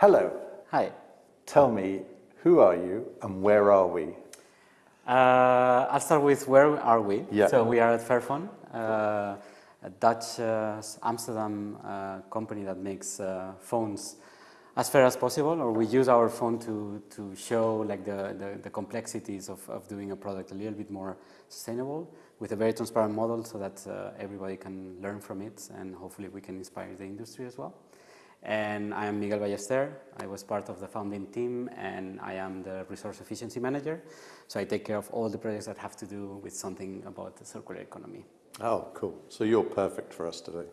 Hello. Hi. Tell me, who are you and where are we? Uh, I'll start with where are we? Yeah. So we are at Fairphone, uh, a Dutch uh, Amsterdam uh, company that makes uh, phones as fair as possible, or we use our phone to, to show like the, the, the complexities of, of doing a product a little bit more sustainable with a very transparent model so that uh, everybody can learn from it and hopefully we can inspire the industry as well. And I am Miguel Ballester. I was part of the founding team and I am the resource efficiency manager. So I take care of all the projects that have to do with something about the circular economy. Oh, cool. So you're perfect for us today.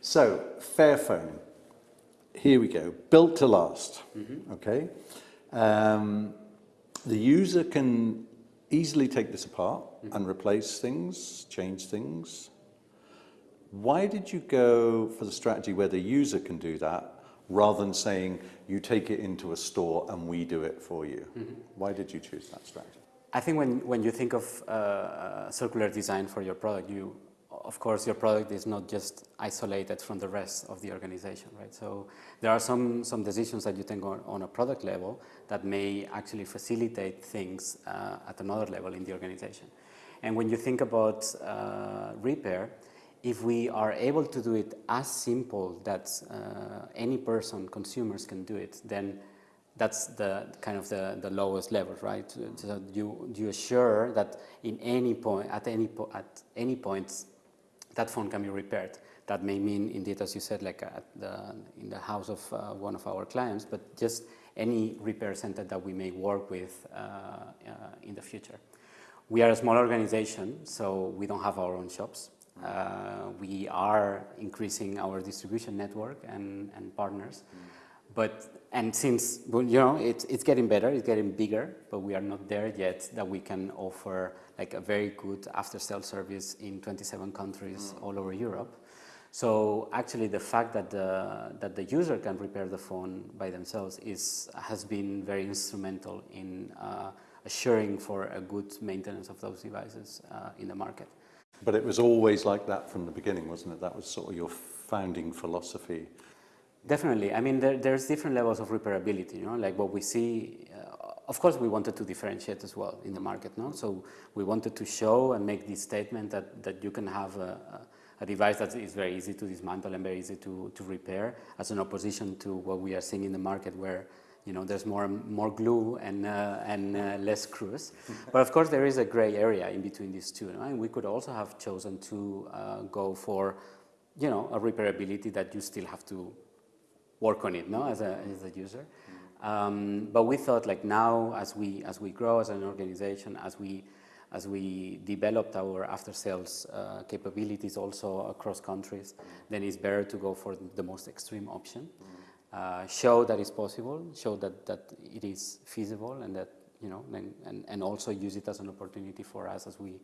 So, Fairphone. Here we go. Built to last. Mm -hmm. Okay. Um, the user can easily take this apart mm -hmm. and replace things, change things. Why did you go for the strategy where the user can do that rather than saying you take it into a store and we do it for you? Mm -hmm. Why did you choose that strategy? I think when, when you think of uh, circular design for your product, you, of course, your product is not just isolated from the rest of the organization, right? So there are some, some decisions that you take on, on a product level that may actually facilitate things uh, at another level in the organization. And when you think about uh, repair, if we are able to do it as simple that uh, any person, consumers can do it, then that's the kind of the, the lowest level, right? So you, you assure that in any point, at any, po at any point, that phone can be repaired. That may mean, indeed, as you said, like at the, in the house of uh, one of our clients, but just any repair center that we may work with uh, uh, in the future. We are a small organization, so we don't have our own shops. Uh, we are increasing our distribution network and, and partners. Mm. But, and since, you know, it's, it's getting better, it's getting bigger, but we are not there yet that we can offer like a very good after-sale service in 27 countries mm. all over Europe. So actually the fact that the, that the user can repair the phone by themselves is, has been very instrumental in uh, assuring for a good maintenance of those devices uh, in the market. But it was always like that from the beginning, wasn't it? That was sort of your founding philosophy. Definitely. I mean, there, there's different levels of repairability, you know, like what we see. Uh, of course, we wanted to differentiate as well in the market, no? So we wanted to show and make this statement that, that you can have a, a device that is very easy to dismantle and very easy to, to repair as an opposition to what we are seeing in the market where you know, there's more, more glue and, uh, and uh, less screws. but of course, there is a gray area in between these two. No? And we could also have chosen to uh, go for, you know, a repairability that you still have to work on it, no, as a, as a user. Um, but we thought, like now, as we as we grow as an organization, as we as we developed our after-sales uh, capabilities also across countries, then it's better to go for the most extreme option. Uh, show that it's possible, show that, that it is feasible and that, you know, and, and, and also use it as an opportunity for us as we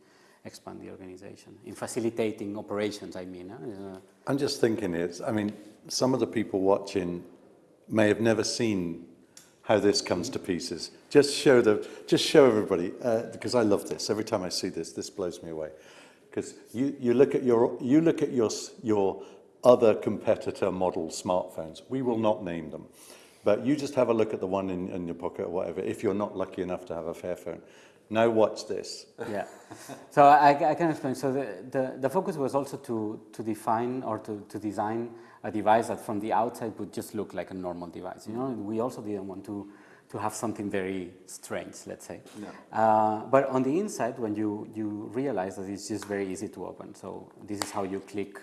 expand the organization. In facilitating operations, I mean. Uh, I'm just thinking it's, I mean, some of the people watching may have never seen how this comes to pieces. Just show the, just show everybody, uh, because I love this. Every time I see this, this blows me away. Because you, you look at your, you look at your, your other competitor model smartphones. We will not name them. But you just have a look at the one in, in your pocket or whatever, if you're not lucky enough to have a Fairphone. Now watch this. Yeah. So I, I can explain. So the, the, the, focus was also to, to define or to, to design a device that from the outside would just look like a normal device. You know, we also didn't want to, to have something very strange, let's say. Yeah. Uh, but on the inside, when you, you realize that it's just very easy to open. So this is how you click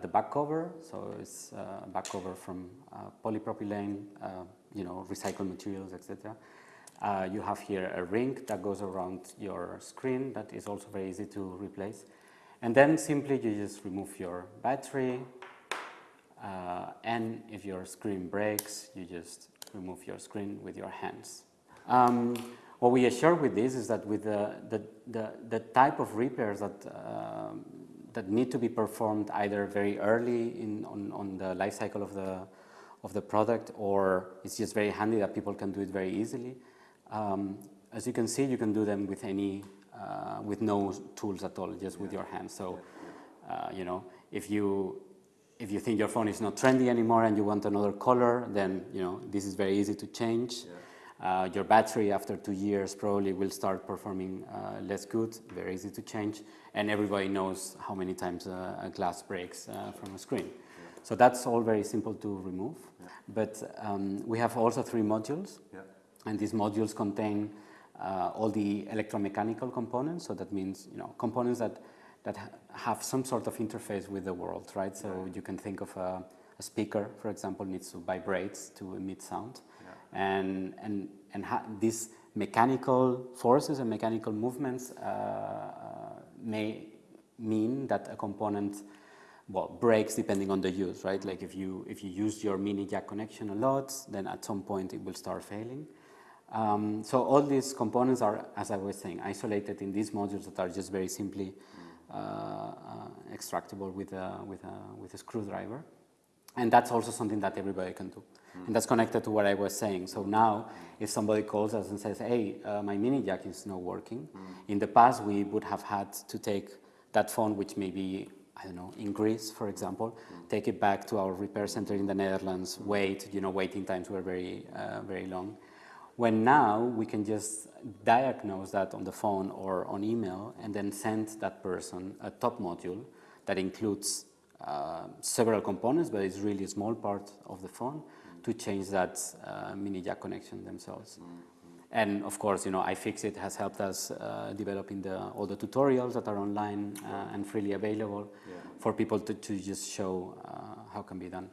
the back cover, so it's uh, back cover from uh, polypropylene, uh, you know, recycled materials, etc. Uh, you have here a ring that goes around your screen that is also very easy to replace. And then simply you just remove your battery, uh, and if your screen breaks, you just remove your screen with your hands. Um, what we assure with this is that with the, the, the, the type of repairs that um, that need to be performed either very early in, on, on the life cycle of the, of the product or it's just very handy that people can do it very easily. Um, as you can see, you can do them with any, uh, with no tools at all, just with your hands. So, uh, you know, if you, if you think your phone is not trendy anymore and you want another color, then you know this is very easy to change. Uh, your battery after two years probably will start performing uh, less good, very easy to change, and everybody knows how many times a, a glass breaks uh, from a screen. So that's all very simple to remove. But um, we have also three modules, Yeah. and these modules contain uh, all the electromechanical components. So that means you know components that that ha- have some sort of interface with the world, right? So you can think of a, a speaker, for example, needs to vibrate to emit sound, and and and these mechanical forces and mechanical movements uh, uh, may mean that a component well breaks depending on the use right? Like if you if you use your mini jack connection a lot then at some point it will start failing. Um, so all these components are as i was saying isolated in these modules that are just very simply uh, uh, extractable with a, with, a, with a screwdriver and that's also something that everybody can do. And that's connected to what I was saying. So now, if somebody calls us and says, hey, uh, my mini jack is not working, in the past we would have had to take that phone, which may be, I don't know, in Greece, for example, take it back to our repair center in the Netherlands, wait, you know, waiting times were very, uh, very long. When now we can just diagnose that on the phone or on email and then send that person a top module that includes uh, several components, but it's really a small part of the phone to change that uh, mini jack connection themselves. And of course, you know, iFixit has helped us uh, developing the, all the tutorials that are online uh, and freely available for people to, to just show uh, how can be done.